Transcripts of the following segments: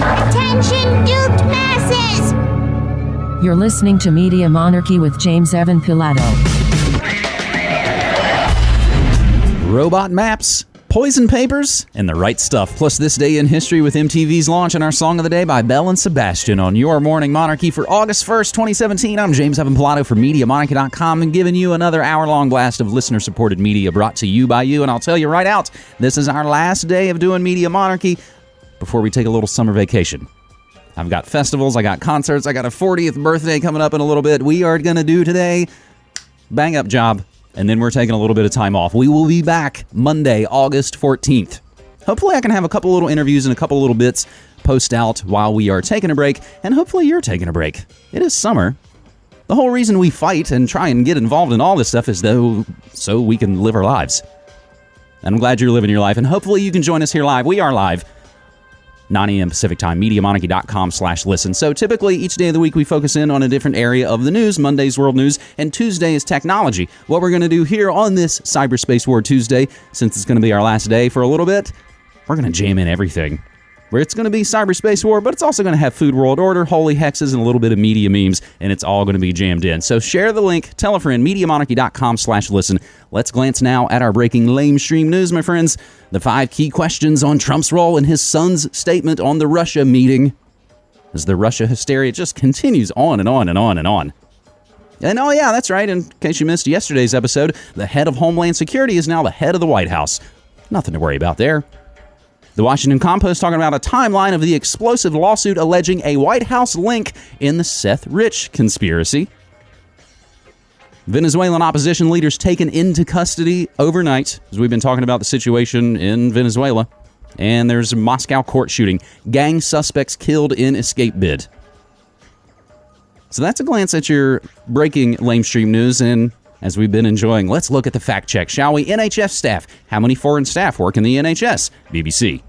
Attention, duped masses! You're listening to Media Monarchy with James Evan Pilato. Robot maps, poison papers, and the right stuff. Plus, this day in history with MTV's launch and our song of the day by Belle and Sebastian on Your Morning Monarchy for August 1st, 2017. I'm James Evan Pilato from MediaMonarchy.com and giving you another hour long blast of listener supported media brought to you by you. And I'll tell you right out, this is our last day of doing Media Monarchy before we take a little summer vacation. I've got festivals, I got concerts, I got a 40th birthday coming up in a little bit. We are going to do today bang up job, and then we're taking a little bit of time off. We will be back Monday, August 14th. Hopefully, I can have a couple little interviews and a couple little bits post out while we are taking a break, and hopefully, you're taking a break. It is summer. The whole reason we fight and try and get involved in all this stuff is though so we can live our lives. And I'm glad you're living your life, and hopefully, you can join us here live. We are live 9 a.m. Pacific time, MediaMonarchy.com slash listen. So typically each day of the week we focus in on a different area of the news. Monday's world news and Tuesday is technology. What we're going to do here on this Cyberspace War Tuesday, since it's going to be our last day for a little bit, we're going to jam in everything. Where it's going to be cyberspace war, but it's also going to have food world order, holy hexes, and a little bit of media memes, and it's all going to be jammed in. So share the link, tell a friend, MediaMonarchy.com slash listen. Let's glance now at our breaking lamestream news, my friends. The five key questions on Trump's role in his son's statement on the Russia meeting. As the Russia hysteria just continues on and on and on and on. And oh, yeah, that's right. In case you missed yesterday's episode, the head of Homeland Security is now the head of the White House. Nothing to worry about there. The Washington Compost talking about a timeline of the explosive lawsuit alleging a White House link in the Seth Rich conspiracy. Venezuelan opposition leaders taken into custody overnight, as we've been talking about the situation in Venezuela. And there's a Moscow court shooting. Gang suspects killed in escape bid. So that's a glance at your breaking lamestream news. And as we've been enjoying, let's look at the fact check, shall we? NHS staff. How many foreign staff work in the NHS? BBC.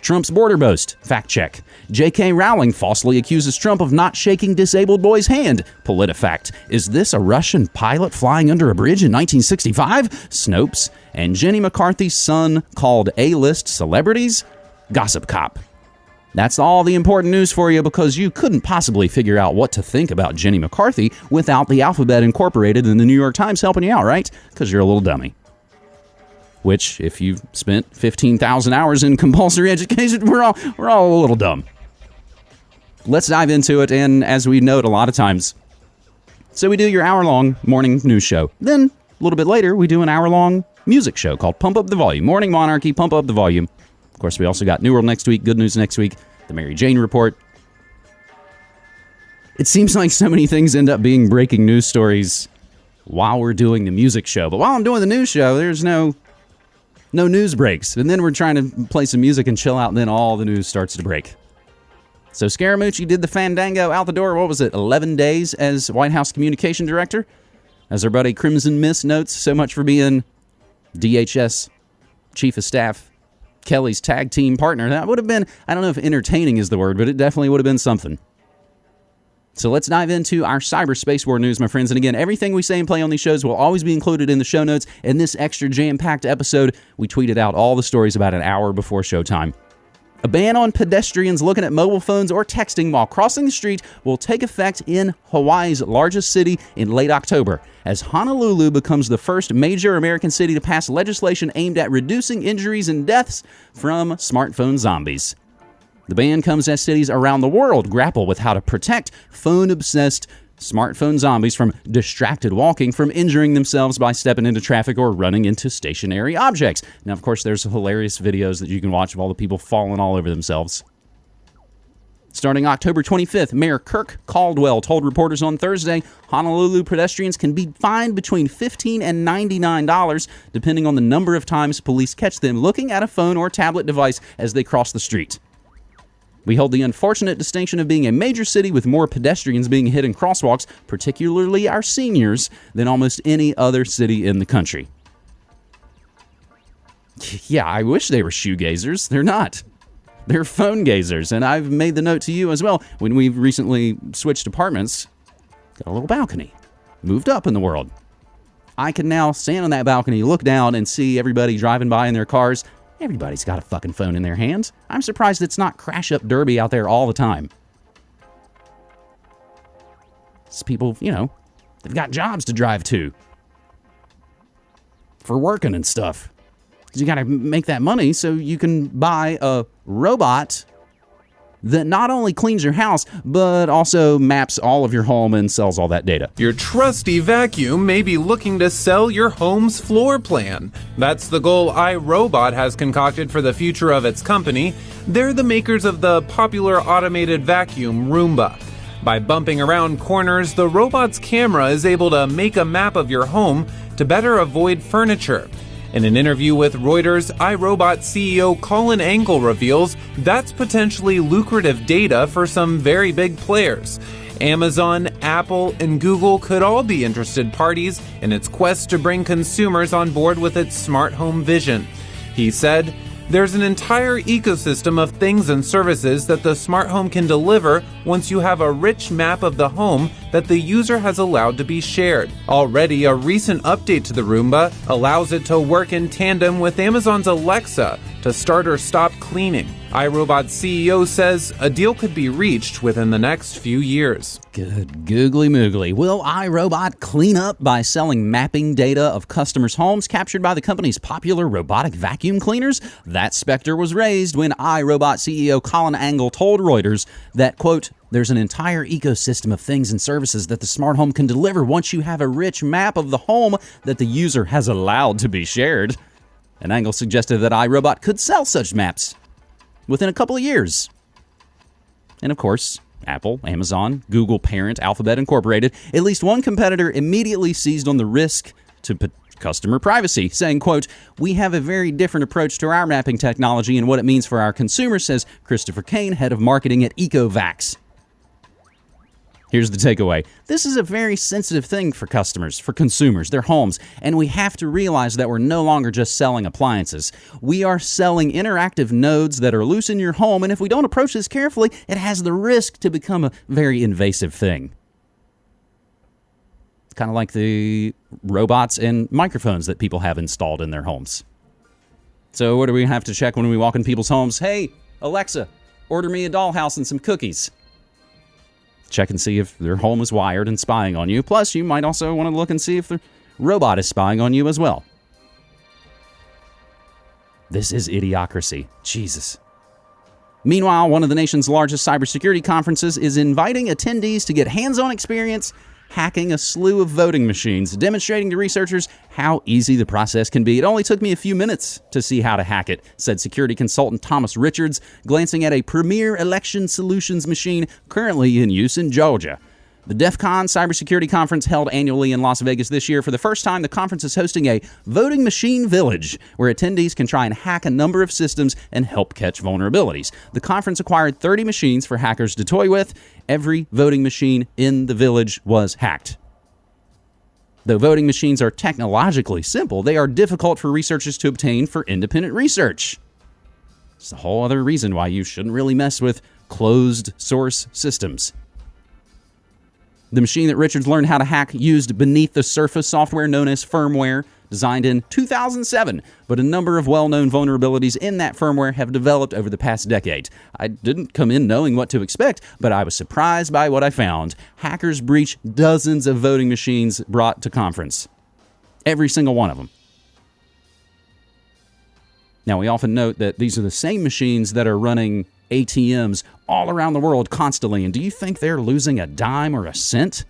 Trump's border boast. Fact check. J.K. Rowling falsely accuses Trump of not shaking disabled boy's hand. PolitiFact. Is this a Russian pilot flying under a bridge in 1965? Snopes. And Jenny McCarthy's son called A-list celebrities? Gossip Cop. That's all the important news for you because you couldn't possibly figure out what to think about Jenny McCarthy without the alphabet incorporated in the New York Times helping you out, right? Because you're a little dummy. Which, if you've spent 15,000 hours in compulsory education, we're all, we're all a little dumb. Let's dive into it, and as we note a lot of times, so we do your hour long morning news show. Then, a little bit later, we do an hour long music show called Pump Up the Volume. Morning Monarchy, Pump Up the Volume. Of course, we also got New World next week, Good News next week, The Mary Jane Report. It seems like so many things end up being breaking news stories while we're doing the music show. But while I'm doing the news show, there's no no news breaks. And then we're trying to play some music and chill out, and then all the news starts to break. So Scaramucci did the Fandango out the door. What was it? 11 days as White House communication director? As our buddy Crimson Mist notes, so much for being DHS chief of staff Kelly's tag team partner. That would have been, I don't know if entertaining is the word, but it definitely would have been something. So let's dive into our cyberspace war news, my friends. And again, everything we say and play on these shows will always be included in the show notes. In this extra jam packed episode, we tweeted out all the stories about an hour before showtime. A ban on pedestrians looking at mobile phones or texting while crossing the street will take effect in Hawaii's largest city in late October, as Honolulu becomes the first major American city to pass legislation aimed at reducing injuries and deaths from smartphone zombies. The ban comes as cities around the world grapple with how to protect phone obsessed smartphone zombies from distracted walking from injuring themselves by stepping into traffic or running into stationary objects. Now, of course, there's hilarious videos that you can watch of all the people falling all over themselves. Starting October 25th, Mayor Kirk Caldwell told reporters on Thursday Honolulu pedestrians can be fined between 15 and $99, depending on the number of times police catch them looking at a phone or tablet device as they cross the street. We hold the unfortunate distinction of being a major city with more pedestrians being hit in crosswalks, particularly our seniors, than almost any other city in the country. Yeah, I wish they were shoegazers. They're not. They're phone gazers. And I've made the note to you as well. When we've recently switched apartments, got a little balcony, moved up in the world. I can now stand on that balcony, look down, and see everybody driving by in their cars Everybody's got a fucking phone in their hands. I'm surprised it's not crash up derby out there all the time. It's people, you know, they've got jobs to drive to for working and stuff. You got to make that money so you can buy a robot that not only cleans your house, but also maps all of your home and sells all that data. Your trusty vacuum may be looking to sell your home's floor plan. That's the goal iRobot has concocted for the future of its company. They're the makers of the popular automated vacuum Roomba. By bumping around corners, the robot's camera is able to make a map of your home to better avoid furniture. In an interview with Reuters, iRobot CEO Colin Angle reveals that's potentially lucrative data for some very big players. Amazon, Apple, and Google could all be interested parties in its quest to bring consumers on board with its smart home vision. He said, there's an entire ecosystem of things and services that the smart home can deliver once you have a rich map of the home that the user has allowed to be shared. Already, a recent update to the Roomba allows it to work in tandem with Amazon's Alexa to start or stop cleaning. iRobot's CEO says a deal could be reached within the next few years. Good googly moogly. Will iRobot clean up by selling mapping data of customers' homes captured by the company's popular robotic vacuum cleaners? That specter was raised when iRobot CEO Colin Angle told Reuters that, quote, there's an entire ecosystem of things and services that the smart home can deliver once you have a rich map of the home that the user has allowed to be shared. And Angle suggested that iRobot could sell such maps within a couple of years. And of course, Apple, Amazon, Google parent Alphabet Incorporated, at least one competitor immediately seized on the risk to customer privacy, saying, quote, "We have a very different approach to our mapping technology and what it means for our consumers," says Christopher Kane, head of marketing at Ecovacs. Here's the takeaway. This is a very sensitive thing for customers, for consumers, their homes, and we have to realize that we're no longer just selling appliances. We are selling interactive nodes that are loose in your home, and if we don't approach this carefully, it has the risk to become a very invasive thing. It's kind of like the robots and microphones that people have installed in their homes. So, what do we have to check when we walk in people's homes? Hey, Alexa, order me a dollhouse and some cookies check and see if their home is wired and spying on you. Plus, you might also want to look and see if the robot is spying on you as well. This is idiocracy. Jesus. Meanwhile, one of the nation's largest cybersecurity conferences is inviting attendees to get hands on experience hacking a slew of voting machines, demonstrating to researchers how easy the process can be. It only took me a few minutes to see how to hack it, said security consultant Thomas Richards, glancing at a premier election solutions machine currently in use in Georgia. The DEF CON cybersecurity conference held annually in Las Vegas this year. For the first time, the conference is hosting a voting machine village where attendees can try and hack a number of systems and help catch vulnerabilities. The conference acquired 30 machines for hackers to toy with. Every voting machine in the village was hacked. Though voting machines are technologically simple, they are difficult for researchers to obtain for independent research. It's a whole other reason why you shouldn't really mess with closed source systems. The machine that Richards learned how to hack used beneath the surface software known as firmware, designed in 2007, but a number of well known vulnerabilities in that firmware have developed over the past decade. I didn't come in knowing what to expect, but I was surprised by what I found. Hackers breached dozens of voting machines brought to conference. Every single one of them. Now, we often note that these are the same machines that are running ATMs all around the world constantly. And do you think they're losing a dime or a cent?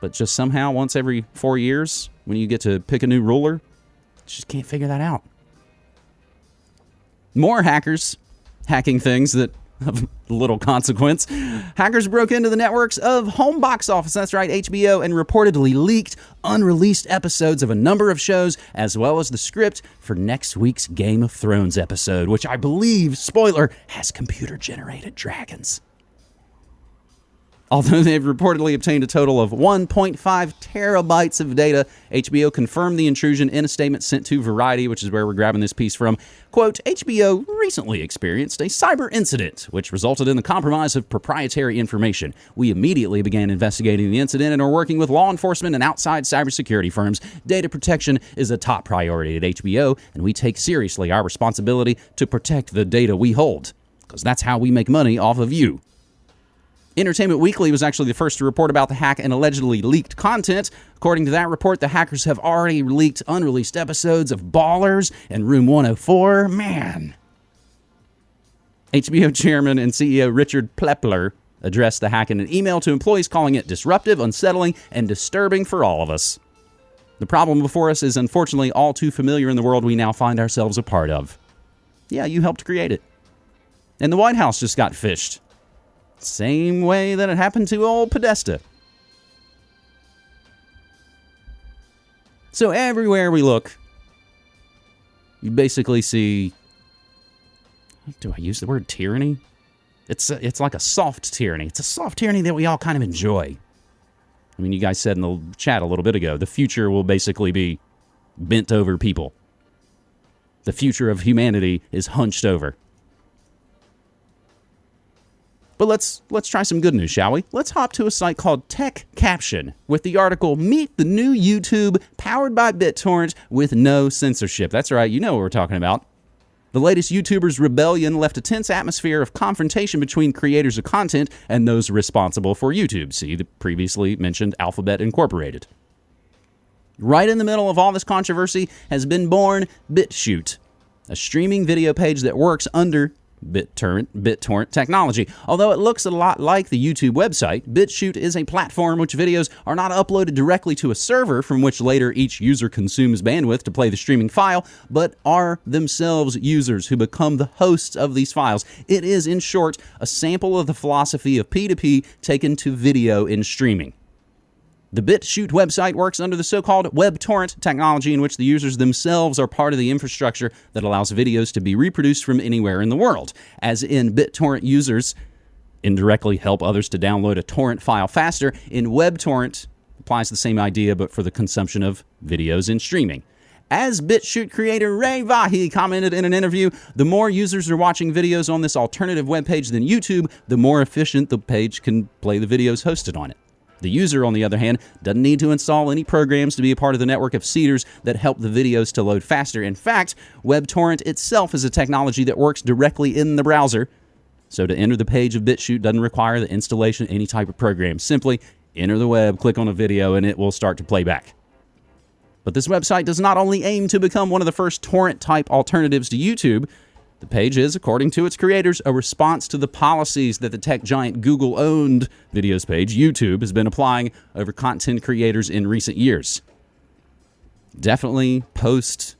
But just somehow, once every four years, when you get to pick a new ruler, just can't figure that out. More hackers hacking things that of little consequence. Hackers broke into the networks of home box office, that's right, HBO, and reportedly leaked unreleased episodes of a number of shows, as well as the script for next week's Game of Thrones episode, which I believe, spoiler, has computer generated dragons. Although they've reportedly obtained a total of 1.5 terabytes of data, HBO confirmed the intrusion in a statement sent to Variety, which is where we're grabbing this piece from. Quote HBO recently experienced a cyber incident, which resulted in the compromise of proprietary information. We immediately began investigating the incident and are working with law enforcement and outside cybersecurity firms. Data protection is a top priority at HBO, and we take seriously our responsibility to protect the data we hold, because that's how we make money off of you. Entertainment Weekly was actually the first to report about the hack and allegedly leaked content. According to that report, the hackers have already leaked unreleased episodes of Ballers and Room 104. Man. HBO chairman and CEO Richard Plepler addressed the hack in an email to employees, calling it disruptive, unsettling, and disturbing for all of us. The problem before us is unfortunately all too familiar in the world we now find ourselves a part of. Yeah, you helped create it. And the White House just got phished. Same way that it happened to old Podesta. So everywhere we look, you basically see. Do I use the word tyranny? It's a, it's like a soft tyranny. It's a soft tyranny that we all kind of enjoy. I mean, you guys said in the chat a little bit ago, the future will basically be bent over people. The future of humanity is hunched over. But let's let's try some good news, shall we? Let's hop to a site called Tech Caption with the article "Meet the new YouTube powered by BitTorrent with no censorship." That's right, you know what we're talking about. The latest YouTubers' rebellion left a tense atmosphere of confrontation between creators of content and those responsible for YouTube. See the previously mentioned Alphabet Incorporated. Right in the middle of all this controversy has been born BitChute, a streaming video page that works under BitTorrent, BitTorrent technology. Although it looks a lot like the YouTube website, BitChute is a platform which videos are not uploaded directly to a server from which later each user consumes bandwidth to play the streaming file, but are themselves users who become the hosts of these files. It is, in short, a sample of the philosophy of P2P taken to video in streaming. The BitChute website works under the so called WebTorrent technology, in which the users themselves are part of the infrastructure that allows videos to be reproduced from anywhere in the world. As in BitTorrent users indirectly help others to download a torrent file faster, in WebTorrent applies the same idea but for the consumption of videos in streaming. As BitChute creator Ray Vahey commented in an interview, the more users are watching videos on this alternative webpage than YouTube, the more efficient the page can play the videos hosted on it. The user, on the other hand, doesn't need to install any programs to be a part of the network of seeders that help the videos to load faster. In fact, WebTorrent itself is a technology that works directly in the browser. So to enter the page of BitChute doesn't require the installation of any type of program. Simply enter the web, click on a video, and it will start to play back. But this website does not only aim to become one of the first torrent type alternatives to YouTube, the page is, according to its creators, a response to the policies that the tech giant Google owned videos page, YouTube, has been applying over content creators in recent years. Definitely post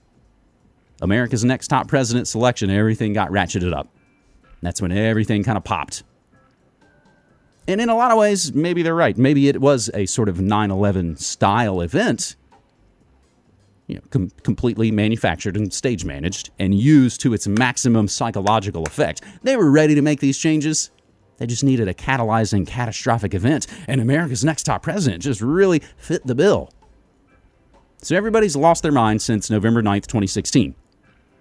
America's Next Top President selection, everything got ratcheted up. That's when everything kind of popped. And in a lot of ways, maybe they're right. Maybe it was a sort of 9 11 style event you know, com- completely manufactured and stage managed and used to its maximum psychological effect. They were ready to make these changes. They just needed a catalyzing catastrophic event, and America's next top president just really fit the bill. So everybody's lost their mind since November 9th, 2016.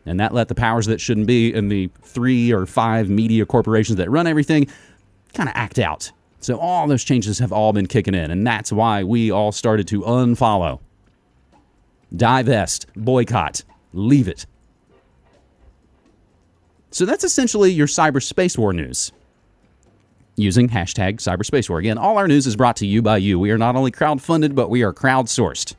And that let the powers that shouldn't be in the three or five media corporations that run everything kind of act out. So all those changes have all been kicking in, and that's why we all started to unfollow divest, boycott, leave it. So that's essentially your cyberspace war news. Using hashtag cyberspace war. Again, all our news is brought to you by you. We are not only crowdfunded, but we are crowdsourced.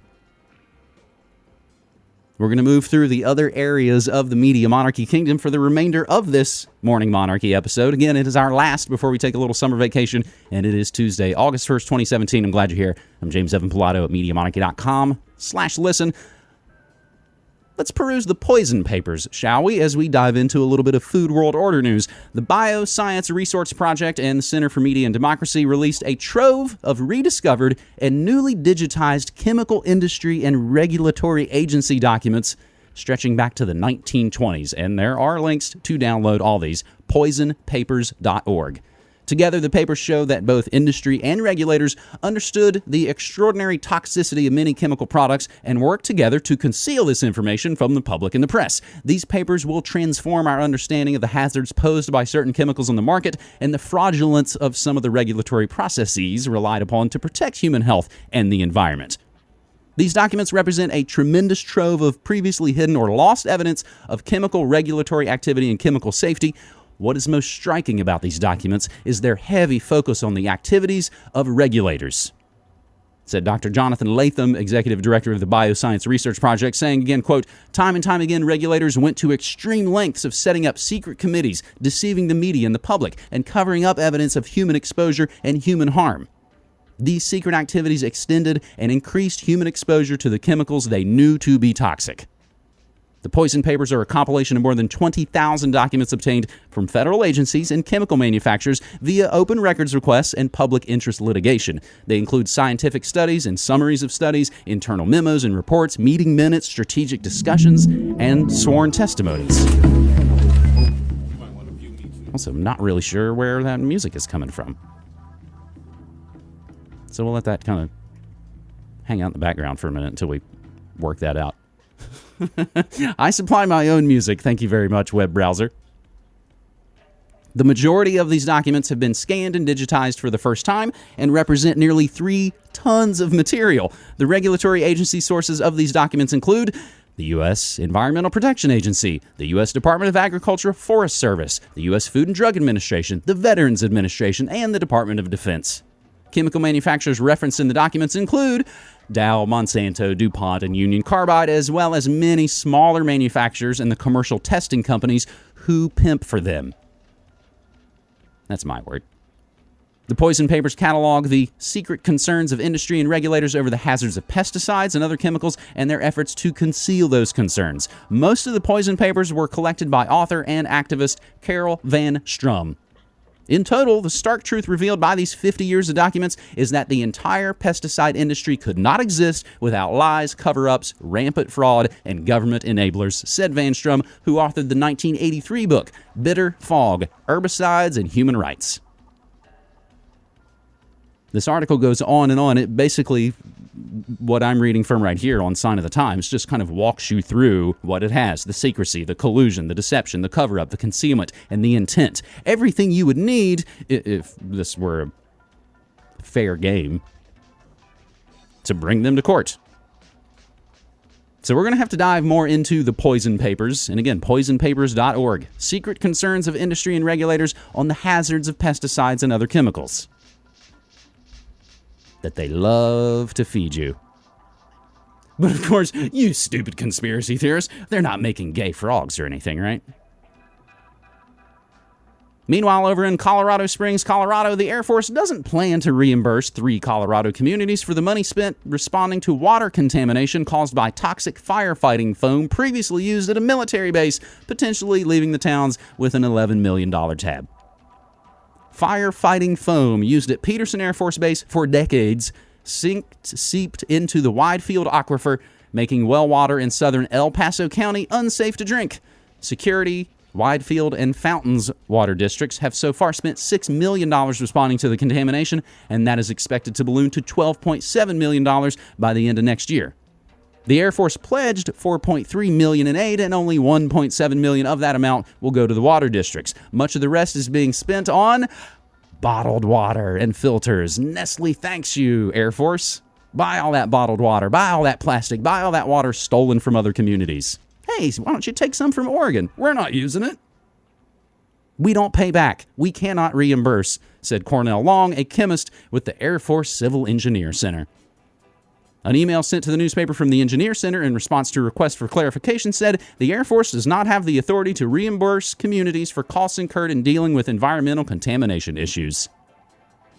We're going to move through the other areas of the Media Monarchy Kingdom for the remainder of this Morning Monarchy episode. Again, it is our last before we take a little summer vacation, and it is Tuesday, August 1st, 2017. I'm glad you're here. I'm James Evan Pilato at MediaMonarchy.com slash listen. Let's peruse the poison papers, shall we, as we dive into a little bit of Food World Order news. The Bioscience Resource Project and the Center for Media and Democracy released a trove of rediscovered and newly digitized chemical industry and regulatory agency documents stretching back to the 1920s, and there are links to download all these poisonpapers.org. Together, the papers show that both industry and regulators understood the extraordinary toxicity of many chemical products and worked together to conceal this information from the public and the press. These papers will transform our understanding of the hazards posed by certain chemicals on the market and the fraudulence of some of the regulatory processes relied upon to protect human health and the environment. These documents represent a tremendous trove of previously hidden or lost evidence of chemical regulatory activity and chemical safety. What is most striking about these documents is their heavy focus on the activities of regulators. Said Dr. Jonathan Latham, executive director of the Bioscience Research Project, saying again, quote, time and time again, regulators went to extreme lengths of setting up secret committees, deceiving the media and the public, and covering up evidence of human exposure and human harm. These secret activities extended and increased human exposure to the chemicals they knew to be toxic. The poison papers are a compilation of more than 20,000 documents obtained from federal agencies and chemical manufacturers via open records requests and public interest litigation. They include scientific studies and summaries of studies, internal memos and reports, meeting minutes, strategic discussions, and sworn testimonies. Also, I'm not really sure where that music is coming from. So we'll let that kind of hang out in the background for a minute until we work that out. I supply my own music. Thank you very much, web browser. The majority of these documents have been scanned and digitized for the first time and represent nearly three tons of material. The regulatory agency sources of these documents include the U.S. Environmental Protection Agency, the U.S. Department of Agriculture Forest Service, the U.S. Food and Drug Administration, the Veterans Administration, and the Department of Defense. Chemical manufacturers referenced in the documents include Dow, Monsanto, DuPont, and Union Carbide, as well as many smaller manufacturers and the commercial testing companies who pimp for them. That's my word. The Poison Papers catalog the secret concerns of industry and regulators over the hazards of pesticides and other chemicals and their efforts to conceal those concerns. Most of the Poison Papers were collected by author and activist Carol Van Strum. In total, the stark truth revealed by these 50 years of documents is that the entire pesticide industry could not exist without lies, cover ups, rampant fraud, and government enablers, said Van Strum, who authored the 1983 book, Bitter Fog Herbicides and Human Rights. This article goes on and on. It basically, what I'm reading from right here on Sign of the Times, just kind of walks you through what it has the secrecy, the collusion, the deception, the cover up, the concealment, and the intent. Everything you would need if this were a fair game to bring them to court. So we're going to have to dive more into the poison papers. And again, poisonpapers.org. Secret concerns of industry and regulators on the hazards of pesticides and other chemicals that they love to feed you. But of course, you stupid conspiracy theorists, they're not making gay frogs or anything, right? Meanwhile, over in Colorado Springs, Colorado, the Air Force doesn't plan to reimburse three Colorado communities for the money spent responding to water contamination caused by toxic firefighting foam previously used at a military base, potentially leaving the towns with an $11 million tab firefighting foam used at Peterson Air Force Base for decades sinked, seeped into the Widefield aquifer, making well water in southern El Paso County unsafe to drink. Security, Widefield, and Fountains water districts have so far spent $6 million responding to the contamination, and that is expected to balloon to $12.7 million by the end of next year. The Air Force pledged 4.3 million in aid and only 1.7 million of that amount will go to the water districts. Much of the rest is being spent on bottled water and filters. Nestle thanks you, Air Force. Buy all that bottled water, buy all that plastic, buy all that water stolen from other communities. Hey, why don't you take some from Oregon? We're not using it. We don't pay back. We cannot reimburse, said Cornell Long, a chemist with the Air Force Civil Engineer Center. An email sent to the newspaper from the Engineer Center in response to a request for clarification said the Air Force does not have the authority to reimburse communities for costs incurred in dealing with environmental contamination issues.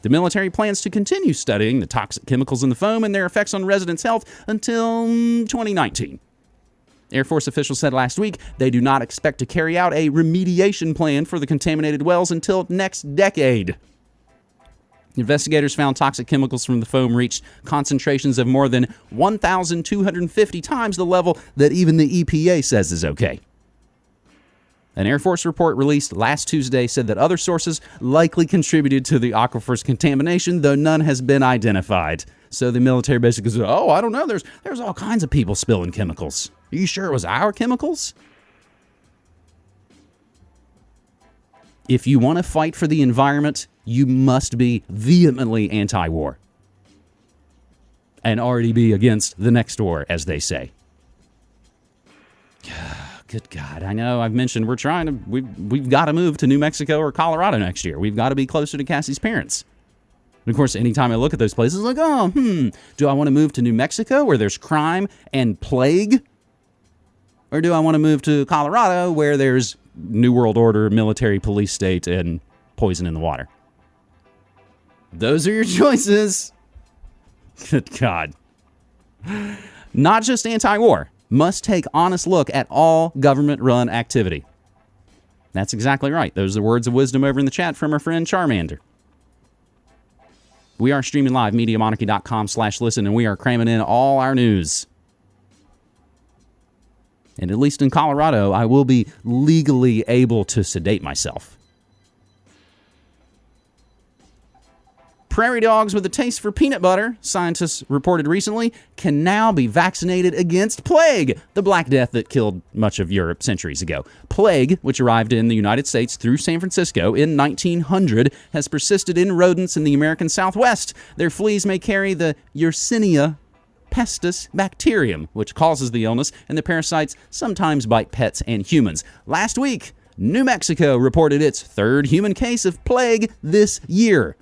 The military plans to continue studying the toxic chemicals in the foam and their effects on residents' health until mm, 2019. Air Force officials said last week they do not expect to carry out a remediation plan for the contaminated wells until next decade. Investigators found toxic chemicals from the foam reached concentrations of more than 1,250 times the level that even the EPA says is okay. An Air Force report released last Tuesday said that other sources likely contributed to the aquifer's contamination, though none has been identified. So the military basically said, "Oh, I don't know. There's there's all kinds of people spilling chemicals. Are you sure it was our chemicals?" If you want to fight for the environment, you must be vehemently anti-war and already be against the next war, as they say. Good God, I know I've mentioned we're trying to we've we've got to move to New Mexico or Colorado next year. We've got to be closer to Cassie's parents. And of course, anytime I look at those places, like, oh, hmm, do I want to move to New Mexico where there's crime and plague? Or do I want to move to Colorado where there's New World Order, military police state, and poison in the water? Those are your choices. Good God. Not just anti war, must take honest look at all government run activity. That's exactly right. Those are words of wisdom over in the chat from our friend Charmander. We are streaming live, MediaMonarchy.com slash listen, and we are cramming in all our news. And at least in Colorado, I will be legally able to sedate myself. Prairie dogs with a taste for peanut butter, scientists reported recently, can now be vaccinated against plague, the Black Death that killed much of Europe centuries ago. Plague, which arrived in the United States through San Francisco in 1900, has persisted in rodents in the American Southwest. Their fleas may carry the Yersinia pestis bacterium, which causes the illness, and the parasites sometimes bite pets and humans. Last week, New Mexico reported its third human case of plague this year.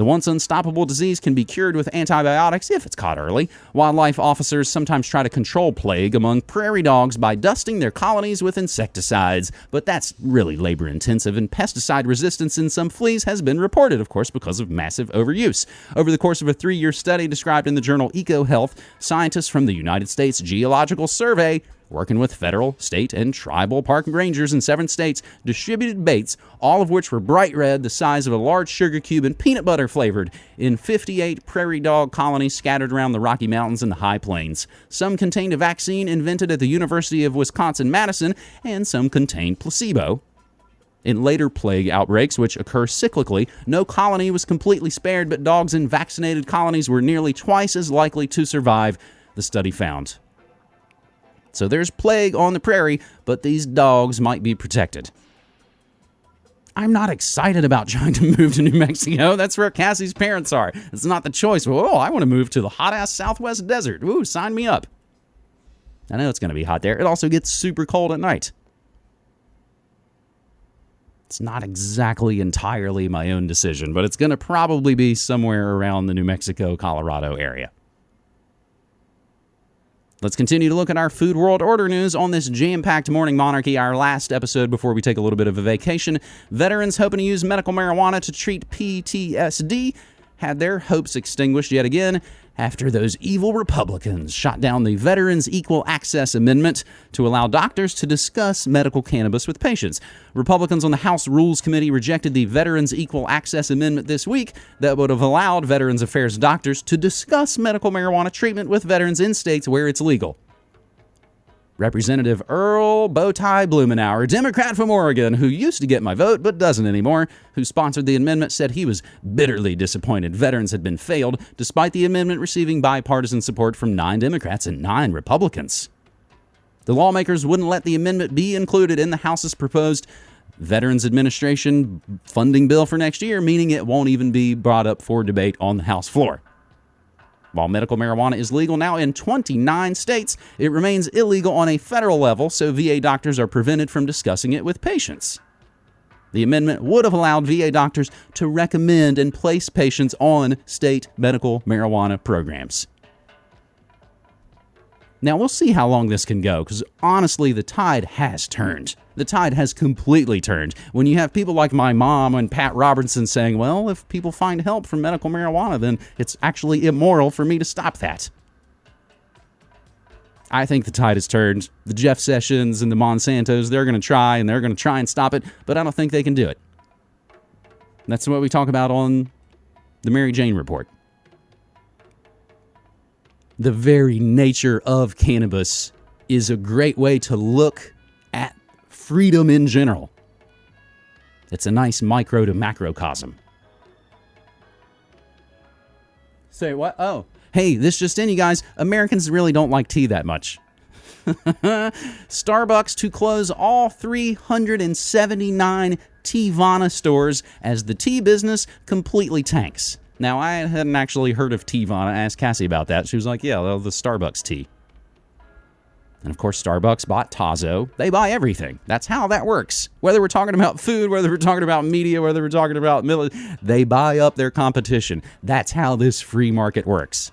The once unstoppable disease can be cured with antibiotics if it's caught early. Wildlife officers sometimes try to control plague among prairie dogs by dusting their colonies with insecticides, but that's really labor intensive, and pesticide resistance in some fleas has been reported, of course, because of massive overuse. Over the course of a three year study described in the journal EcoHealth, scientists from the United States Geological Survey working with federal, state, and tribal park rangers in seven states, distributed baits, all of which were bright red, the size of a large sugar cube, and peanut butter flavored, in 58 prairie dog colonies scattered around the Rocky Mountains and the High Plains. Some contained a vaccine invented at the University of Wisconsin Madison, and some contained placebo. In later plague outbreaks, which occur cyclically, no colony was completely spared, but dogs in vaccinated colonies were nearly twice as likely to survive, the study found. So there's plague on the prairie, but these dogs might be protected. I'm not excited about trying to move to New Mexico. That's where Cassie's parents are. It's not the choice. Oh, I want to move to the hot ass Southwest desert. Ooh, sign me up. I know it's going to be hot there. It also gets super cold at night. It's not exactly entirely my own decision, but it's going to probably be somewhere around the New Mexico, Colorado area. Let's continue to look at our Food World Order news on this jam packed morning monarchy, our last episode before we take a little bit of a vacation. Veterans hoping to use medical marijuana to treat PTSD had their hopes extinguished yet again after those evil Republicans shot down the Veterans Equal Access Amendment to allow doctors to discuss medical cannabis with patients. Republicans on the House Rules Committee rejected the Veterans Equal Access Amendment this week that would have allowed Veterans Affairs doctors to discuss medical marijuana treatment with veterans in states where it's legal. Representative Earl Bowtie Blumenauer, Democrat from Oregon, who used to get my vote but doesn't anymore, who sponsored the amendment, said he was bitterly disappointed veterans had been failed, despite the amendment receiving bipartisan support from nine Democrats and nine Republicans. The lawmakers wouldn't let the amendment be included in the House's proposed Veterans Administration funding bill for next year, meaning it won't even be brought up for debate on the House floor. While medical marijuana is legal now in 29 states, it remains illegal on a federal level, so VA doctors are prevented from discussing it with patients. The amendment would have allowed VA doctors to recommend and place patients on state medical marijuana programs. Now, we'll see how long this can go because honestly, the tide has turned. The tide has completely turned. When you have people like my mom and Pat Robertson saying, well, if people find help from medical marijuana, then it's actually immoral for me to stop that. I think the tide has turned. The Jeff Sessions and the Monsantos, they're going to try and they're going to try and stop it, but I don't think they can do it. That's what we talk about on the Mary Jane Report the very nature of cannabis is a great way to look freedom in general. It's a nice micro to macrocosm. Say what? Oh, hey, this just in, you guys. Americans really don't like tea that much. Starbucks to close all 379 Teavana stores as the tea business completely tanks. Now, I hadn't actually heard of Teavana. I asked Cassie about that. She was like, yeah, the Starbucks tea. And of course, Starbucks bought Tazo. They buy everything. That's how that works. Whether we're talking about food, whether we're talking about media, whether we're talking about military, they buy up their competition. That's how this free market works.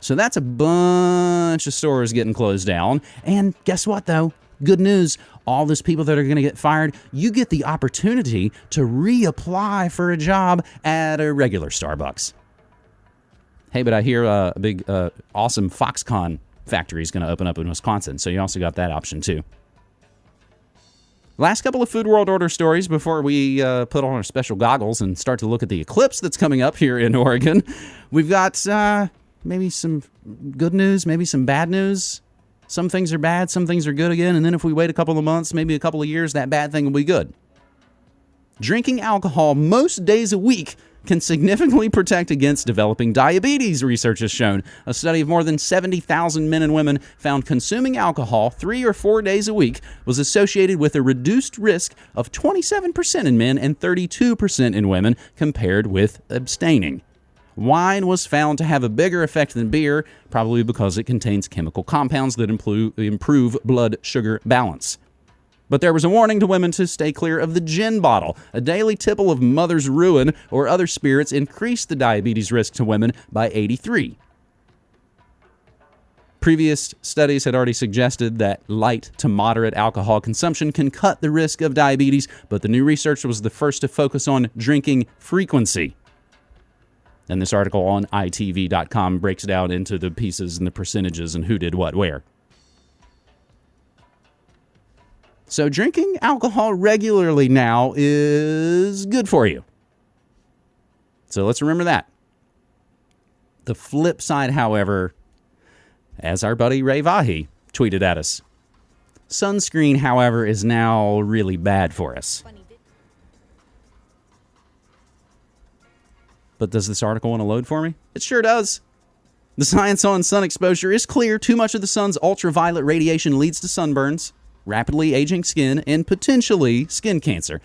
So that's a bunch of stores getting closed down. And guess what, though? Good news. All those people that are going to get fired, you get the opportunity to reapply for a job at a regular Starbucks. Hey, but I hear uh, a big, uh, awesome Foxconn factory is going to open up in Wisconsin. So you also got that option too. Last couple of Food World Order stories before we uh, put on our special goggles and start to look at the eclipse that's coming up here in Oregon. We've got uh, maybe some good news, maybe some bad news. Some things are bad, some things are good again. And then if we wait a couple of months, maybe a couple of years, that bad thing will be good. Drinking alcohol most days a week can significantly protect against developing diabetes, research has shown. A study of more than 70,000 men and women found consuming alcohol three or four days a week was associated with a reduced risk of 27% in men and 32% in women compared with abstaining. Wine was found to have a bigger effect than beer, probably because it contains chemical compounds that improve blood sugar balance. But there was a warning to women to stay clear of the gin bottle. A daily tipple of Mother's Ruin or other spirits increased the diabetes risk to women by 83. Previous studies had already suggested that light to moderate alcohol consumption can cut the risk of diabetes, but the new research was the first to focus on drinking frequency. And this article on itv.com breaks out into the pieces and the percentages and who did what where. So, drinking alcohol regularly now is good for you. So, let's remember that. The flip side, however, as our buddy Ray Vahi tweeted at us, sunscreen, however, is now really bad for us. But does this article want to load for me? It sure does. The science on sun exposure is clear. Too much of the sun's ultraviolet radiation leads to sunburns rapidly aging skin, and potentially skin cancer.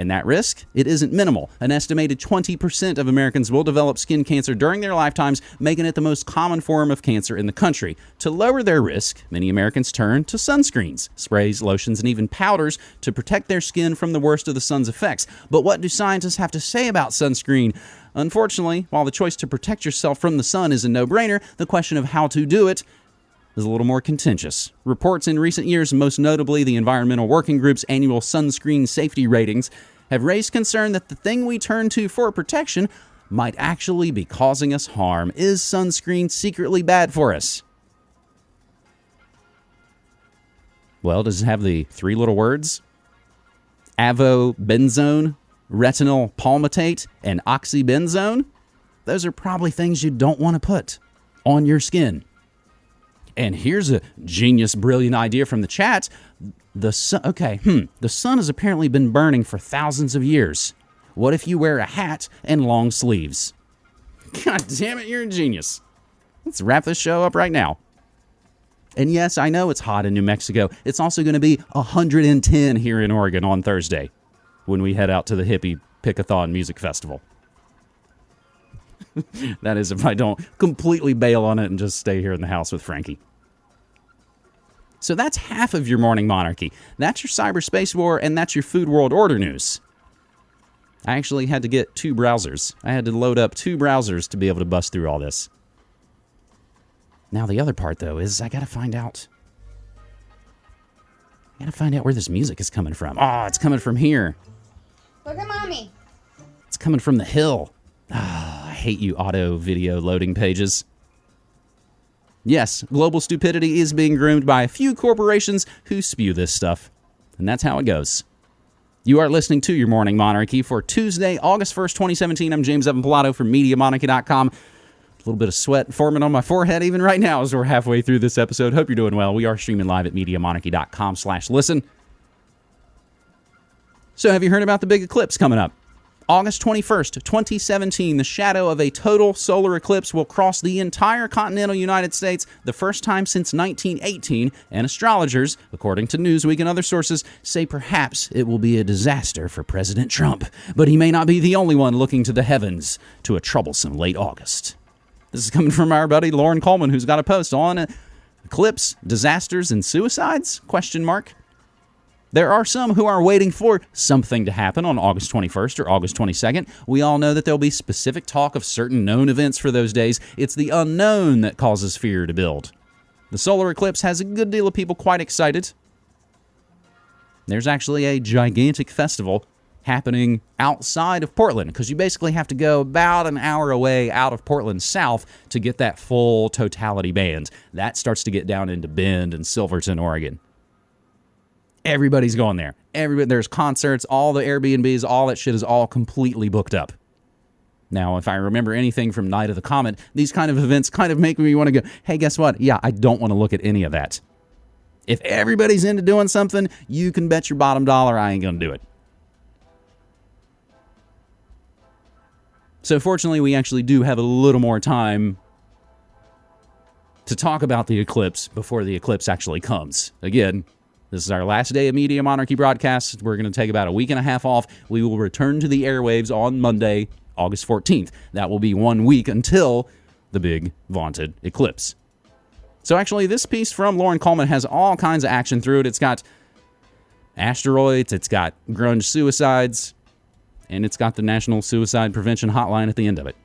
And that risk, it isn't minimal. An estimated 20% of Americans will develop skin cancer during their lifetimes, making it the most common form of cancer in the country. To lower their risk, many Americans turn to sunscreens, sprays, lotions, and even powders to protect their skin from the worst of the sun's effects. But what do scientists have to say about sunscreen? Unfortunately, while the choice to protect yourself from the sun is a no brainer, the question of how to do it is a little more contentious. Reports in recent years, most notably the Environmental Working Group's annual sunscreen safety ratings, have raised concern that the thing we turn to for protection might actually be causing us harm. Is sunscreen secretly bad for us? Well, does it have the three little words? Avobenzone, retinol palmitate, and oxybenzone? Those are probably things you don't want to put on your skin. And here's a genius, brilliant idea from the chat. The sun, okay, hmm, the sun has apparently been burning for thousands of years. What if you wear a hat and long sleeves? God damn it, you're a genius. Let's wrap this show up right now. And yes, I know it's hot in New Mexico. It's also going to be 110 here in Oregon on Thursday when we head out to the hippie Pickathon Music Festival. that is, if I don't completely bail on it and just stay here in the house with Frankie. So that's half of your morning monarchy. That's your cyberspace war, and that's your food world order news. I actually had to get two browsers. I had to load up two browsers to be able to bust through all this. Now, the other part, though, is I gotta find out. I gotta find out where this music is coming from. Oh, it's coming from here. Look at mommy. It's coming from the hill. Ah, I hate you auto video loading pages. Yes, global stupidity is being groomed by a few corporations who spew this stuff. And that's how it goes. You are listening to Your Morning Monarchy for Tuesday, August 1st, 2017. I'm James Evan Pilato from MediaMonarchy.com. A little bit of sweat forming on my forehead even right now as we're halfway through this episode. Hope you're doing well. We are streaming live at MediaMonarchy.com slash listen. So have you heard about the big eclipse coming up? August 21st, 2017, the shadow of a total solar eclipse will cross the entire continental United States, the first time since 1918, and astrologers, according to Newsweek and other sources, say perhaps it will be a disaster for President Trump. But he may not be the only one looking to the heavens to a troublesome late August. This is coming from our buddy Loren Coleman, who's got a post on eclipse, disasters, and suicides? Question mark. There are some who are waiting for something to happen on August 21st or August 22nd. We all know that there'll be specific talk of certain known events for those days. It's the unknown that causes fear to build. The solar eclipse has a good deal of people quite excited. There's actually a gigantic festival happening outside of Portland because you basically have to go about an hour away out of Portland south to get that full totality band. That starts to get down into Bend and Silverton, Oregon. Everybody's going there. Everybody, there's concerts, all the Airbnbs, all that shit is all completely booked up. Now, if I remember anything from Night of the Comet, these kind of events kind of make me want to go, hey, guess what? Yeah, I don't want to look at any of that. If everybody's into doing something, you can bet your bottom dollar I ain't going to do it. So, fortunately, we actually do have a little more time to talk about the eclipse before the eclipse actually comes. Again, this is our last day of Media Monarchy broadcast. We're going to take about a week and a half off. We will return to the airwaves on Monday, August 14th. That will be one week until the big vaunted eclipse. So, actually, this piece from Loren Coleman has all kinds of action through it. It's got asteroids, it's got grunge suicides, and it's got the National Suicide Prevention Hotline at the end of it.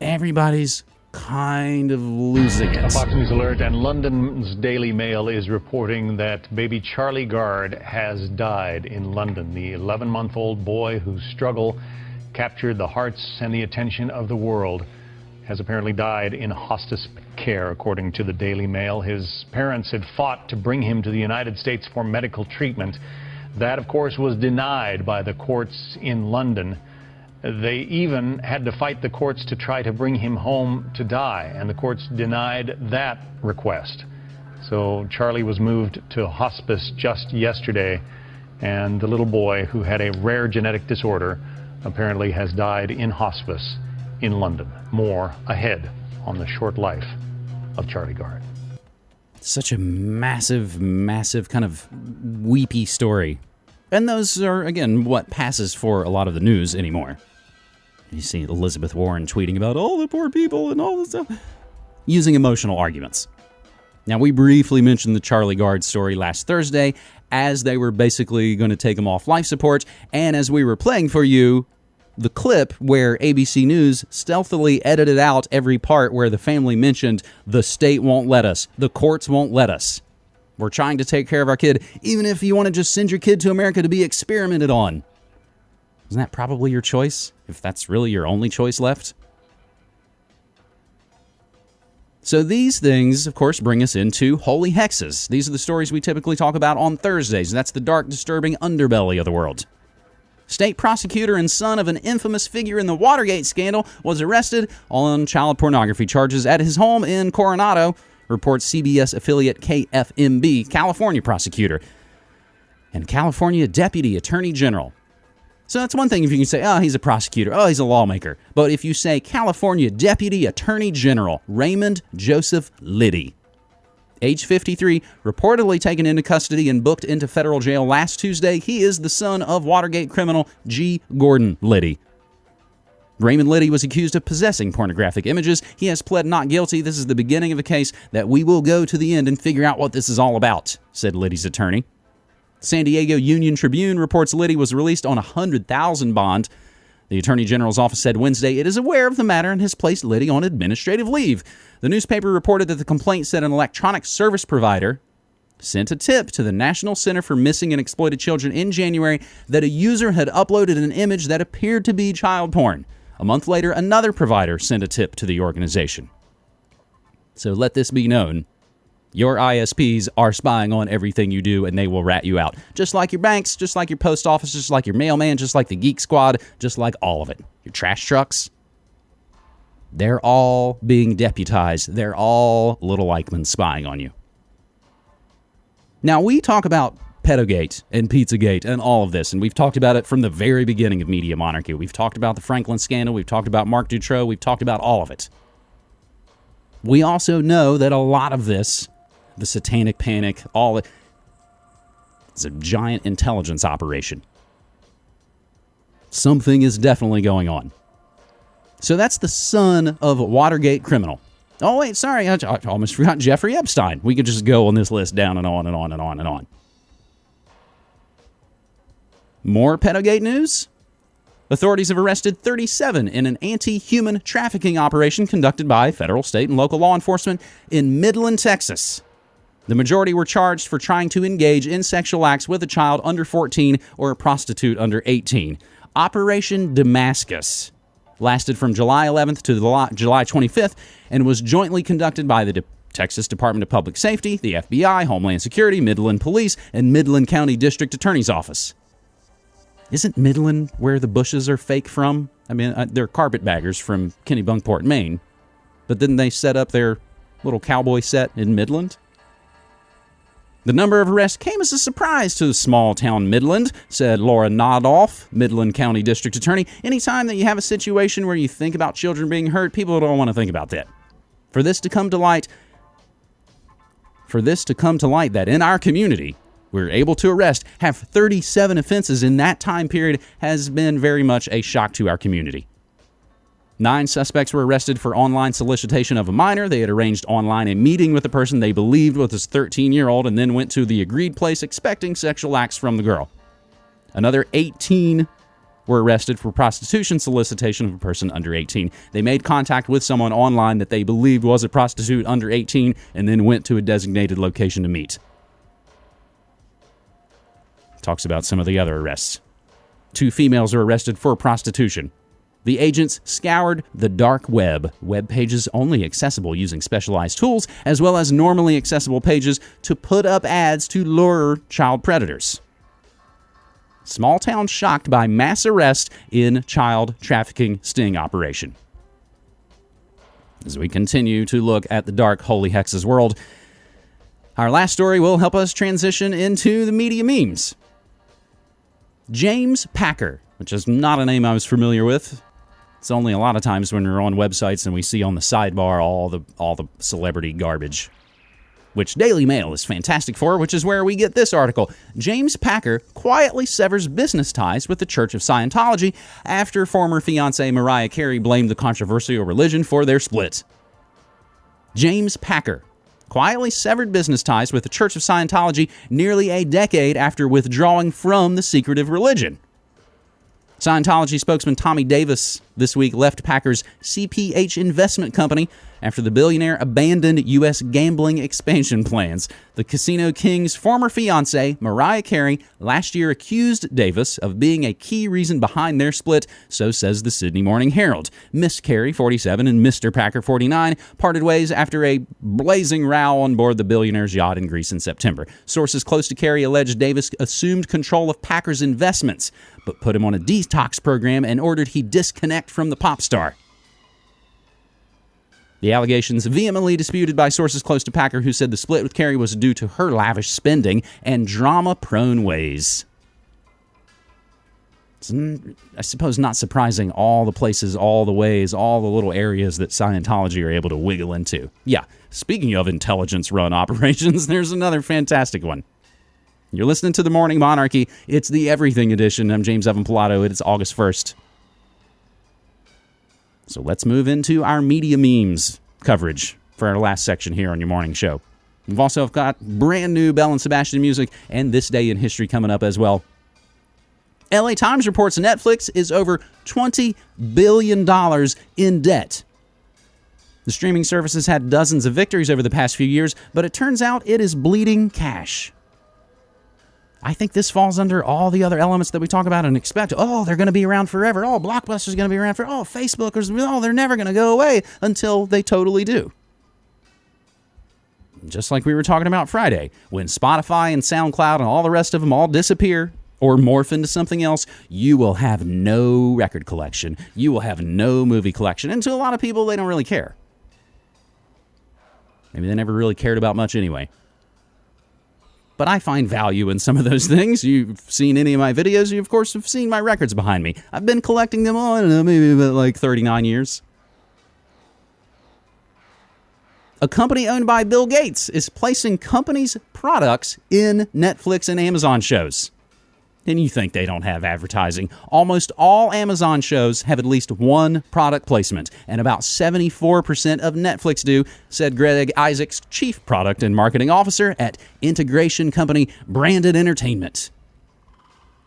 Everybody's kind of losing it. Fox News alert and London's Daily Mail is reporting that baby Charlie Gard has died in London. The 11 month old boy whose struggle captured the hearts and the attention of the world has apparently died in hospice care, according to the Daily Mail. His parents had fought to bring him to the United States for medical treatment. That, of course, was denied by the courts in London. They even had to fight the courts to try to bring him home to die, and the courts denied that request. So Charlie was moved to hospice just yesterday, and the little boy, who had a rare genetic disorder, apparently has died in hospice in London. More ahead on the short life of Charlie Gard. Such a massive, massive kind of weepy story. And those are, again, what passes for a lot of the news anymore. You see Elizabeth Warren tweeting about all the poor people and all this stuff, using emotional arguments. Now, we briefly mentioned the Charlie Gard story last Thursday as they were basically going to take him off life support, and as we were playing for you the clip where ABC News stealthily edited out every part where the family mentioned the state won't let us, the courts won't let us. We're trying to take care of our kid, even if you want to just send your kid to America to be experimented on. Isn't that probably your choice? If that's really your only choice left? So, these things, of course, bring us into holy hexes. These are the stories we typically talk about on Thursdays. and That's the dark, disturbing underbelly of the world. State prosecutor and son of an infamous figure in the Watergate scandal was arrested on child pornography charges at his home in Coronado, reports CBS affiliate KFMB, California prosecutor, and California Deputy Attorney General so that's one thing if you can say, oh, he's a prosecutor, oh, he's a lawmaker. But if you say California Deputy Attorney General Raymond Joseph Liddy, age 53, reportedly taken into custody and booked into federal jail last Tuesday, he is the son of Watergate criminal G. Gordon Liddy. Raymond Liddy was accused of possessing pornographic images. He has pled not guilty. This is the beginning of a case that we will go to the end and figure out what this is all about, said Liddy's attorney. San Diego Union Tribune reports Liddy was released on a 100000 bond. The Attorney General's office said Wednesday it is aware of the matter and has placed Liddy on administrative leave. The newspaper reported that the complaint said an electronic service provider sent a tip to the National Center for Missing and Exploited Children in January that a user had uploaded an image that appeared to be child porn. A month later, another provider sent a tip to the organization. So let this be known your ISPs are spying on everything you do and they will rat you out. Just like your banks, just like your post office, just like your mailman, just like the Geek Squad, just like all of it. Your trash trucks. They're all being deputized. They're all little Eichmann spying on you. Now, we talk about Pedogate and Pizzagate and all of this, and we've talked about it from the very beginning of Media Monarchy. We've talked about the Franklin scandal, we've talked about Marc Dutroux, we've talked about all of it. We also know that a lot of this, the satanic panic, all it, it's a giant intelligence operation. Something is definitely going on. So that's the son of Watergate criminal. Oh, wait, sorry, I, I almost forgot Jeffrey Epstein. We could just go on this list down and on and on and on and on. More Pedogate news? Authorities have arrested 37 in an anti human trafficking operation conducted by federal, state, and local law enforcement in Midland, Texas. The majority were charged for trying to engage in sexual acts with a child under 14 or a prostitute under 18. Operation Damascus lasted from July 11th to July 25th and was jointly conducted by the De- Texas Department of Public Safety, the FBI, Homeland Security, Midland Police, and Midland County District Attorney's Office. Isn't Midland where the Bushes are fake from? I mean, uh, they're carpetbaggers from Kennebunkport, Maine. But didn't they set up their little cowboy set in Midland? The number of arrests came as a surprise to the small town Midland, said Laura Nodolf, Midland County District Attorney. Anytime that you have a situation where you think about children being hurt, people don't want to think about that. For this to come to light, for this to come to light that in our community, we're able to arrest, have 37 offenses in that time period has been very much a shock to our community. Nine suspects were arrested for online solicitation of a minor. They had arranged online a meeting with a person they believed was his 13 year old and then went to the agreed place expecting sexual acts from the girl. Another 18 were arrested for prostitution solicitation of a person under 18. They made contact with someone online that they believed was a prostitute under 18 and then went to a designated location to meet. Talks about some of the other arrests. Two females are arrested for prostitution. The agents scoured the dark web, web pages only accessible using specialized tools, as well as normally accessible pages to put up ads to lure child predators. Small town shocked by mass arrest in child trafficking sting operation. As we continue to look at the dark holy hexes world, our last story will help us transition into the media memes. James Packer, which is not a name I was familiar with, it's only a lot of times when we're on websites and we see on the sidebar all the all the celebrity garbage, which Daily Mail is fantastic for, which is where we get this article. James Packer quietly severs business ties with the Church of Scientology after former fiancee Mariah Carey blamed the controversial religion for their split. James Packer quietly severed business ties with the Church of Scientology nearly a decade after withdrawing from the secretive religion. Scientology spokesman Tommy Davis this week left Packer's CPH investment company after the billionaire abandoned U.S. gambling expansion plans. The Casino King's former fiancee, Mariah Carey, last year accused Davis of being a key reason behind their split, so says the Sydney Morning Herald. Miss Carey, 47, and Mr. Packer, 49, parted ways after a blazing row on board the billionaire's yacht in Greece in September. Sources close to Carey allege Davis assumed control of Packer's investments, but put him on a detox program and ordered he disconnect from the pop star. The allegations vehemently disputed by sources close to Packer, who said the split with Carey was due to her lavish spending and drama prone ways. It's, I suppose, not surprising all the places, all the ways, all the little areas that Scientology are able to wiggle into. Yeah, speaking of intelligence run operations, there's another fantastic one. You're listening to The Morning Monarchy. It's the Everything Edition. I'm James Evan Pilato. It's August 1st. So let's move into our media memes coverage for our last section here on your morning show. We've also got brand new Belle and Sebastian music and this day in history coming up as well. LA Times reports Netflix is over $20 billion in debt. The streaming service has had dozens of victories over the past few years, but it turns out it is bleeding cash. I think this falls under all the other elements that we talk about and expect. Oh, they're going to be around forever. Oh, Blockbuster's going to be around for. Oh, Facebook is. Oh, they're never going to go away until they totally do. Just like we were talking about Friday, when Spotify and SoundCloud and all the rest of them all disappear, or morph into something else, you will have no record collection. You will have no movie collection. And to a lot of people, they don't really care. Maybe they never really cared about much anyway. But I find value in some of those things. You've seen any of my videos. You, of course, have seen my records behind me. I've been collecting them on, uh, maybe about like 39 years. A company owned by Bill Gates is placing companies' products in Netflix and Amazon shows. And you think they don't have advertising. Almost all Amazon shows have at least one product placement, and about 74% of Netflix do, said Greg Isaacs, Chief Product and Marketing Officer at integration company Branded Entertainment.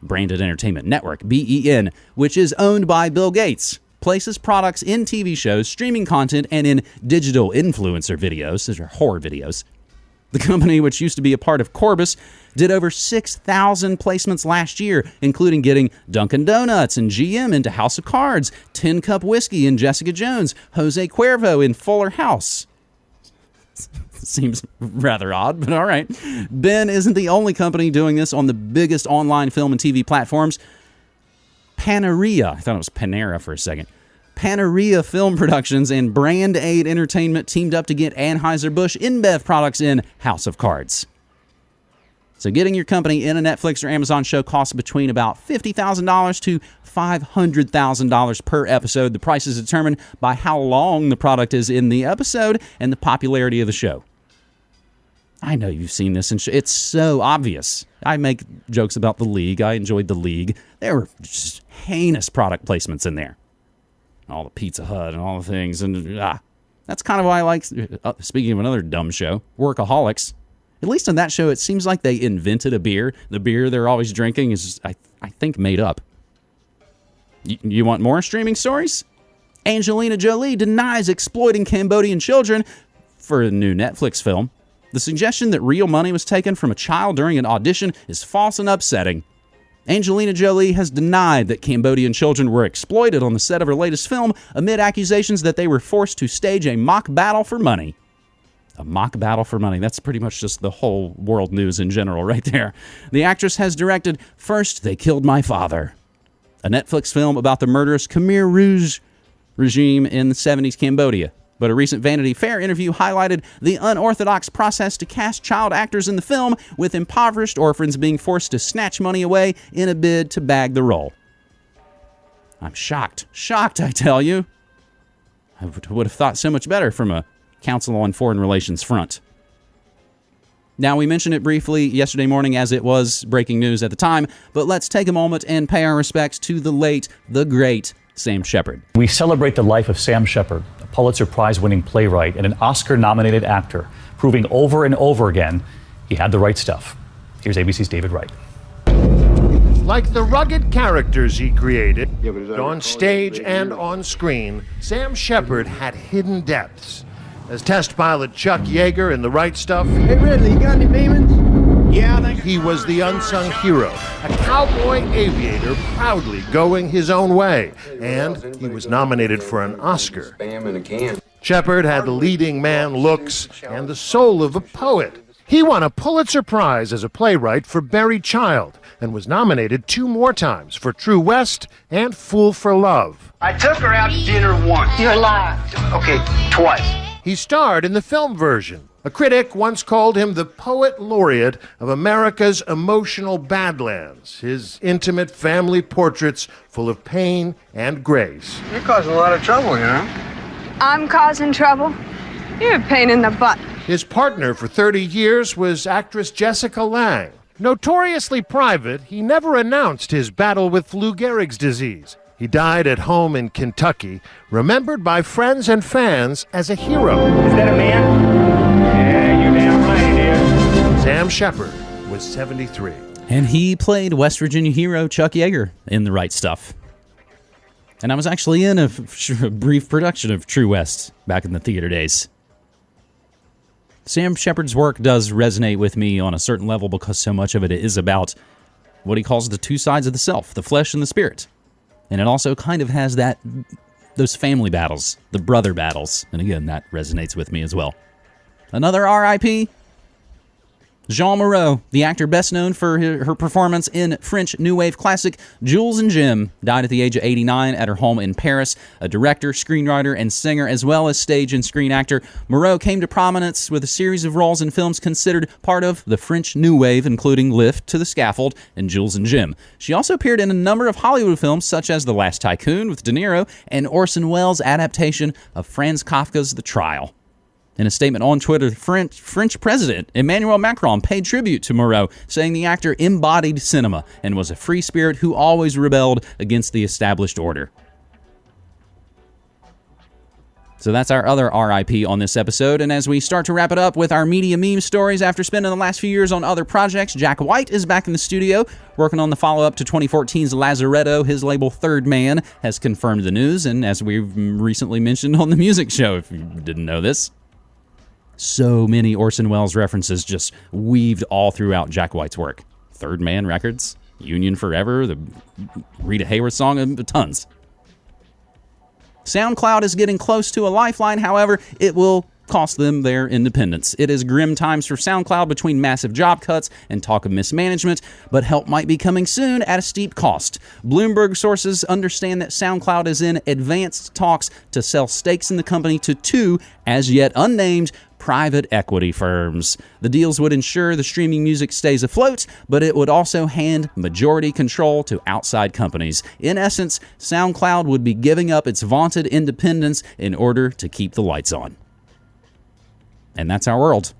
Branded Entertainment Network, BEN, which is owned by Bill Gates, places products in TV shows, streaming content, and in digital influencer videos. Those are horror videos. The company, which used to be a part of Corbis, did over 6,000 placements last year, including getting Dunkin' Donuts and GM into House of Cards, Tin Cup Whiskey in Jessica Jones, Jose Cuervo in Fuller House. Seems rather odd, but all right. Ben isn't the only company doing this on the biggest online film and TV platforms. Panaria, I thought it was Panera for a second. Panaria Film Productions and Brand Aid Entertainment teamed up to get Anheuser-Busch InBev products in House of Cards. So getting your company in a Netflix or Amazon show costs between about $50,000 to $500,000 per episode. The price is determined by how long the product is in the episode and the popularity of the show. I know you've seen this, and it's so obvious. I make jokes about the league. I enjoyed the league. There were just heinous product placements in there all the Pizza Hut and all the things. And ah, that's kind of why I like, uh, speaking of another dumb show, Workaholics. At least on that show, it seems like they invented a beer. The beer they're always drinking is, I, I think, made up. Y- you want more streaming stories? Angelina Jolie denies exploiting Cambodian children for a new Netflix film. The suggestion that real money was taken from a child during an audition is false and upsetting. Angelina Jolie has denied that Cambodian children were exploited on the set of her latest film amid accusations that they were forced to stage a mock battle for money. A mock battle for money. That's pretty much just the whole world news in general, right there. The actress has directed First They Killed My Father, a Netflix film about the murderous Khmer Rouge regime in the 70s Cambodia. But a recent Vanity Fair interview highlighted the unorthodox process to cast child actors in the film, with impoverished orphans being forced to snatch money away in a bid to bag the role. I'm shocked. Shocked, I tell you. I would have thought so much better from a Council on Foreign Relations front. Now, we mentioned it briefly yesterday morning as it was breaking news at the time, but let's take a moment and pay our respects to the late, the great Sam Shepard. We celebrate the life of Sam Shepard, a Pulitzer Prize winning playwright and an Oscar nominated actor, proving over and over again he had the right stuff. Here's ABC's David Wright. Like the rugged characters he created, on stage and on screen, Sam Shepard had hidden depths. As test pilot Chuck Yeager in The Right Stuff, Hey Ridley, you got any Beemans? yeah, he was the unsung hero, a cowboy aviator proudly going his own way, and he was nominated for an Oscar. Spam in a can. Shepard had the leading man looks and the soul of a poet. He won a Pulitzer Prize as a playwright for Buried Child and was nominated two more times for True West and Fool for Love. I took her out to dinner once. You're lying. Okay, twice. He starred in the film version. A critic once called him the poet laureate of America's emotional badlands, his intimate family portraits full of pain and grace. You're causing a lot of trouble, you know? I'm causing trouble. You're a pain in the butt. His partner for 30 years was actress Jessica Lange. Notoriously private, he never announced his battle with Lou Gehrig's disease. He died at home in Kentucky, remembered by friends and fans as a hero. Is that a man? Yeah, you damn right it is. Sam Shepard was 73. And he played West Virginia hero Chuck Yeager in The Right Stuff. And I was actually in a, f- a brief production of True West back in the theater days. Sam Shepard's work does resonate with me on a certain level because so much of it is about what he calls the two sides of the self, the flesh and the spirit. And it also kind of has that those family battles, the brother battles. And again, that resonates with me as well. Another RIP? Jeanne Moreau, the actor best known for her, performance in French New Wave classic Jules and Jim, died at the age of 89 at her home in Paris. A director, screenwriter, and singer, as well as stage and screen actor, Moreau came to prominence with a series of roles in films considered part of the French New Wave, including Lift to the Scaffold and Jules and Jim. She also appeared in a number of Hollywood films, such as The Last Tycoon with De Niro and Orson Welles' adaptation of Franz Kafka's The Trial. In a statement on Twitter, French, French President Emmanuel Macron paid tribute to Moreau, saying the actor embodied cinema and was a free spirit who always rebelled against the established order. So that's our other RIP on this episode. And as we start to wrap it up with our media meme stories after spending the last few years on other projects, Jack White is back in the studio working on the follow up to 2014's Lazaretto. His label Third Man has confirmed the news. And as we've recently mentioned on the music show, if you didn't know this, so many Orson Welles references just weaved all throughout Jack White's work. Third Man Records, Union Forever, the Rita Hayworth song, tons. SoundCloud is getting close to a lifeline, however, it will cost them their independence. It is grim times for SoundCloud between massive job cuts and talk of mismanagement, but help might be coming soon at a steep cost. Bloomberg sources understand that SoundCloud is in advanced talks to sell stakes in the company to two, as yet unnamed, private equity firms. The deals would ensure the streaming music stays afloat, but it would also hand majority control to outside companies. In essence, SoundCloud would be giving up its vaunted independence in order to keep the lights on. And that's our world.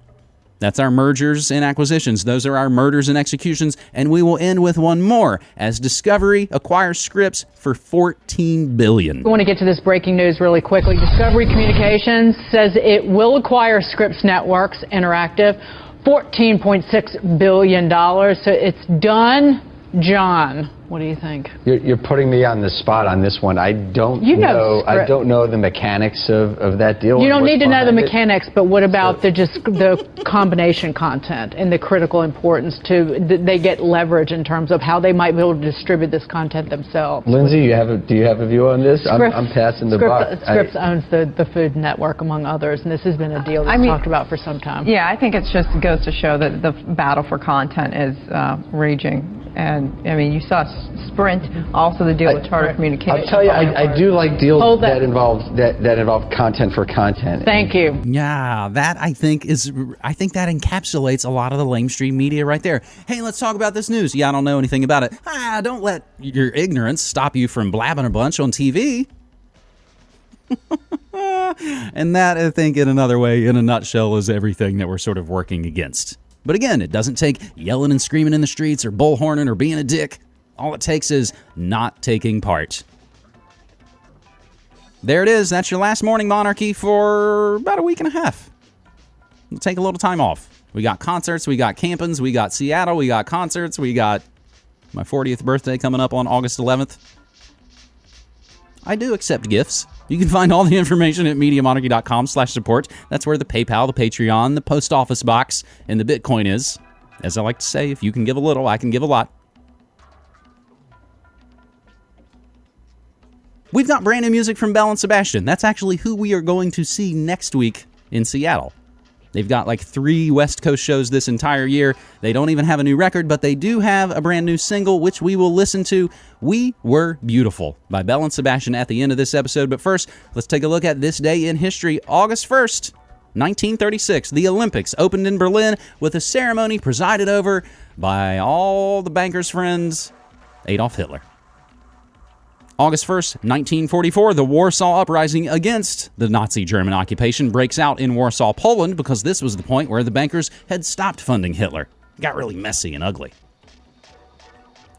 That's our mergers and acquisitions. Those are our murders and executions. And we will end with one more as Discovery acquires Scripps for 14 billion. I want to get to this breaking news really quickly. Discovery Communications says it will acquire Scripps Networks Interactive, 14.6 billion dollars. So it's done. John, what do you think? You're, you're, putting me on the spot on this one. I don't you know. know I don't know the mechanics of, of that deal. You don't need to know the mechanics, it. but what about the just the combination content and the critical importance to they get leverage in terms of how they might be able to distribute this content themselves. Lindsay, you have a, do you have a view on this? Scripps, I'm, I'm passing the Scripps, buck. Scripps I, owns the, the Food Network among others, and this has been a deal that's I mean, talked about for some time. Yeah, I think it just goes to show that the battle for content is uh, raging and I mean, you saw Sprint, also the deal with Charter Communications. I'll tell you, I, I do like deals that. that involve that, that involve content for content. Thank you. Yeah, that I think is I think that encapsulates a lot of the lamestream media right there. Hey, let's talk about this news. Yeah, I don't know anything about it. Ah, don't let your ignorance stop you from blabbing a bunch on TV. and that, I think, in another way, in a nutshell, is everything that we're sort of working against. But again, it doesn't take yelling and screaming in the streets or bullhorning or being a dick. All it takes is not taking part. There it is. That's your last morning monarchy for about a week and a half. We'll take a little time off. We got concerts, we got campings, we got Seattle, we got concerts, we got my 40th birthday coming up on August 11th. I do accept gifts. You can find all the information at MediaMonarchy.com slash support. That's where the PayPal, the Patreon, the post office box, and the Bitcoin is. As I like to say, if you can give a little, I can give a lot. We've got brand new music from Belle and Sebastian. That's actually who we are going to see next week in Seattle. They've got like three West Coast shows this entire year. They don't even have a new record, but they do have a brand new single, which we will listen to. We Were Beautiful by Belle and Sebastian at the end of this episode. But first, let's take a look at this day in history, August 1st. 1936, the Olympics opened in Berlin with a ceremony presided over by all the banker's friends, Adolf Hitler. August 1st, 1944, the Warsaw Uprising against the Nazi German occupation breaks out in Warsaw, Poland, because this was the point where the bankers had stopped funding Hitler. It got really messy and ugly.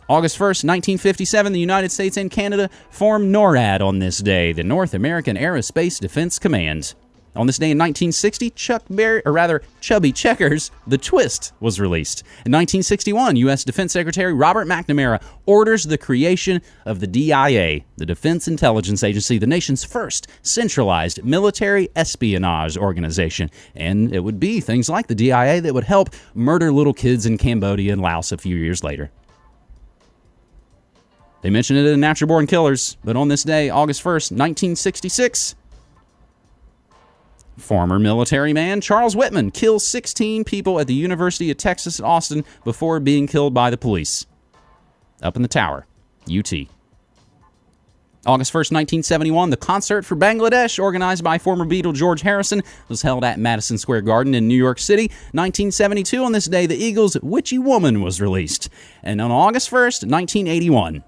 August 1st, 1957, the United States and Canada formed NORAD on this day, the North American Aerospace Defense Command. On this day in 1960, Chuck Berry, or rather Chubby Checkers, The Twist was released. In 1961, U.S. Defense Secretary Robert McNamara orders the creation of the DIA, the Defense Intelligence Agency, the nation's first centralized military espionage organization. And it would be things like the DIA that would help murder little kids in Cambodia and Laos a few years later. They mentioned it in Natural Born Killers, but on this day, August 1st, 1966, Former military man Charles Whitman kills 16 people at the University of Texas at Austin before being killed by the police. Up in the tower, UT. August 1st, 1971, the concert for Bangladesh, organized by former Beatle George Harrison, was held at Madison Square Garden in New York City. 1972, on this day, the Eagles' Witchy Woman was released. And on August 1st, 1981,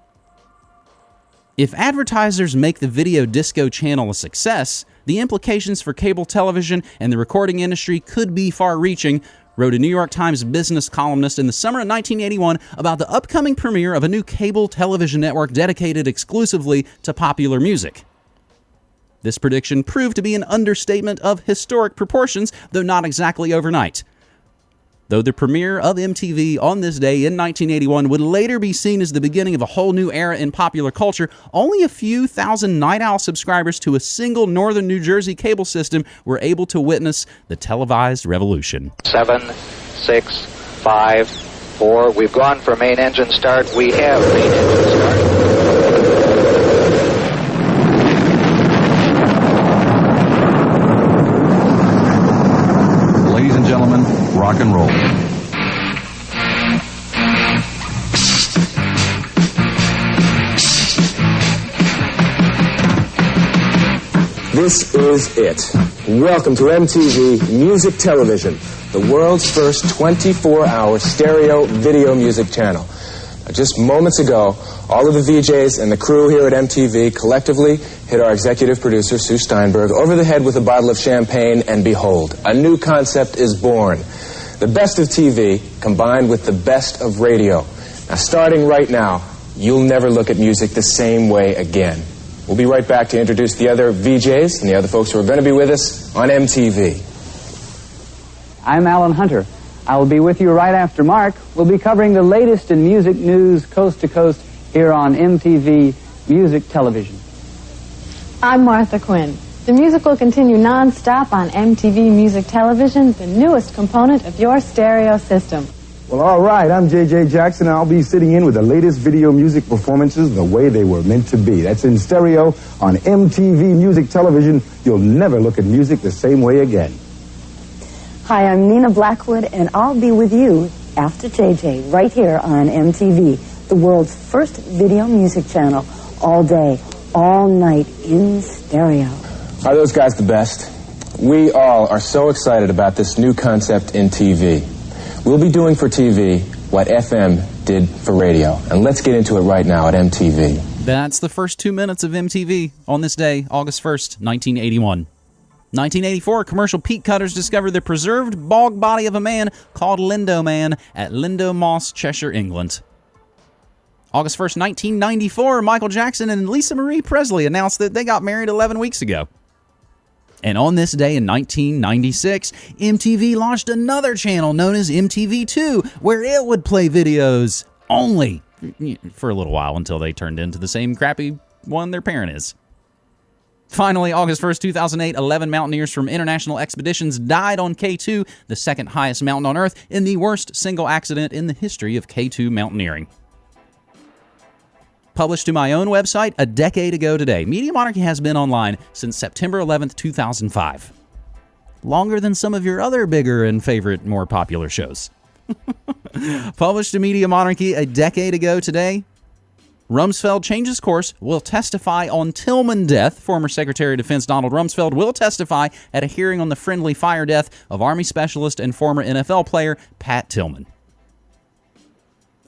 if advertisers make the video disco channel a success, the implications for cable television and the recording industry could be far reaching, wrote a New York Times business columnist in the summer of 1981 about the upcoming premiere of a new cable television network dedicated exclusively to popular music. This prediction proved to be an understatement of historic proportions, though not exactly overnight. Though the premiere of MTV on this day in 1981 would later be seen as the beginning of a whole new era in popular culture, only a few thousand Night Owl subscribers to a single northern New Jersey cable system were able to witness the televised revolution. Seven, six, five, four. We've gone for main engine start. We have main engine start. Ladies and gentlemen, rock and roll. This is it. Welcome to MTV Music Television, the world's first 24 hour stereo video music channel. Just moments ago, all of the VJs and the crew here at MTV collectively hit our executive producer, Sue Steinberg, over the head with a bottle of champagne, and behold, a new concept is born. The best of TV combined with the best of radio. Now, starting right now, you'll never look at music the same way again. We'll be right back to introduce the other VJs and the other folks who are going to be with us on MTV. I'm Alan Hunter. I will be with you right after Mark. We'll be covering the latest in music news coast to coast here on MTV Music Television. I'm Martha Quinn. The music will continue non-stop on MTV Music Television, the newest component of your stereo system. Well, all right. I'm J.J. Jackson, and I'll be sitting in with the latest video music performances the way they were meant to be. That's in stereo on MTV Music Television. You'll never look at music the same way again. Hi, I'm Nina Blackwood, and I'll be with you after JJ right here on MTV, the world's first video music channel, all day, all night in stereo. Are those guys the best? We all are so excited about this new concept in TV. We'll be doing for TV what FM did for radio. And let's get into it right now at MTV. That's the first two minutes of MTV on this day, August 1st, 1981. 1984, commercial peat cutters discovered the preserved bog body of a man called Lindow Man at Lindow Moss, Cheshire, England. August 1st, 1994, Michael Jackson and Lisa Marie Presley announced that they got married 11 weeks ago. And on this day in 1996, MTV launched another channel known as MTV2, where it would play videos only for a little while until they turned into the same crappy one their parent is. Finally, August 1st, 2008, 11 mountaineers from International Expeditions died on K2, the second highest mountain on Earth, in the worst single accident in the history of K2 mountaineering. Published to my own website a decade ago today, Media Monarchy has been online since September 11th, 2005. Longer than some of your other bigger and favorite, more popular shows. Published to Media Monarchy a decade ago today, Rumsfeld changes course, will testify on Tillman death. Former Secretary of Defense Donald Rumsfeld will testify at a hearing on the friendly fire death of Army specialist and former NFL player Pat Tillman.